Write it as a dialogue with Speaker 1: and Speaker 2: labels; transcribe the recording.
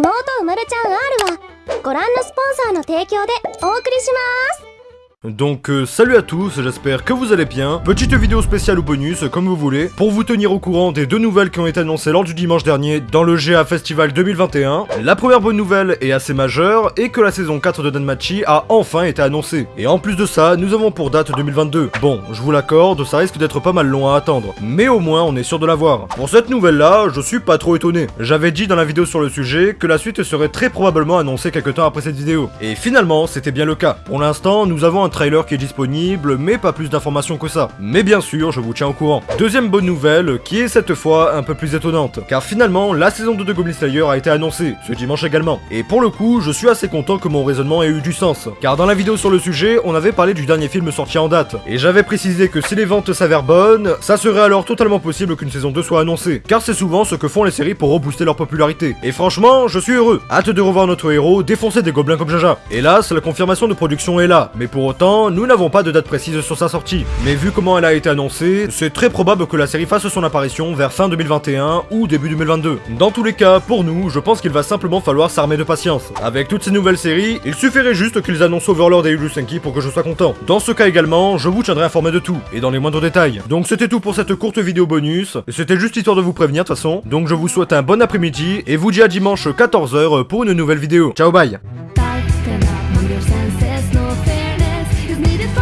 Speaker 1: 妹うまるちゃん R はご覧のスポンサーの提供でお送りします。
Speaker 2: Donc euh, salut à tous, j'espère que vous allez bien. Petite vidéo spéciale ou bonus, comme vous voulez, pour vous tenir au courant des deux nouvelles qui ont été annoncées lors du dimanche dernier dans le GA Festival 2021. La première bonne nouvelle est assez majeure et que la saison 4 de Danmachi a enfin été annoncée. Et en plus de ça, nous avons pour date 2022. Bon, je vous l'accorde, ça risque d'être pas mal long à attendre, mais au moins on est sûr de l'avoir. Pour cette nouvelle là, je suis pas trop étonné. J'avais dit dans la vidéo sur le sujet que la suite serait très probablement annoncée quelques temps après cette vidéo. Et finalement, c'était bien le cas. Pour l'instant, nous avons un trailer qui est disponible, mais pas plus d'informations que ça. Mais bien sûr, je vous tiens au courant. Deuxième bonne nouvelle, qui est cette fois un peu plus étonnante, car finalement, la saison 2 de Goblin Slayer a été annoncée, ce dimanche également. Et pour le coup, je suis assez content que mon raisonnement ait eu du sens, car dans la vidéo sur le sujet, on avait parlé du dernier film sorti en date, et j'avais précisé que si les ventes s'avèrent bonnes, ça serait alors totalement possible qu'une saison 2 soit annoncée, car c'est souvent ce que font les séries pour rebooster leur popularité. Et franchement, je suis heureux. Hâte de revoir notre héros défoncer des gobelins comme Jaja. Hélas, la confirmation de production est là, mais pour autant, nous n'avons pas de date précise sur sa sortie. Mais vu comment elle a été annoncée, c'est très probable que la série fasse son apparition vers fin 2021 ou début 2022. Dans tous les cas, pour nous, je pense qu'il va simplement falloir s'armer de patience. Avec toutes ces nouvelles séries, il suffirait juste qu'ils annoncent Overlord et Senki pour que je sois content. Dans ce cas également, je vous tiendrai informé de tout, et dans les moindres détails. Donc c'était tout pour cette courte vidéo bonus, c'était juste histoire de vous prévenir de toute façon. Donc je vous souhaite un bon après-midi, et vous dis à dimanche 14h pour une nouvelle vidéo. Ciao bye needed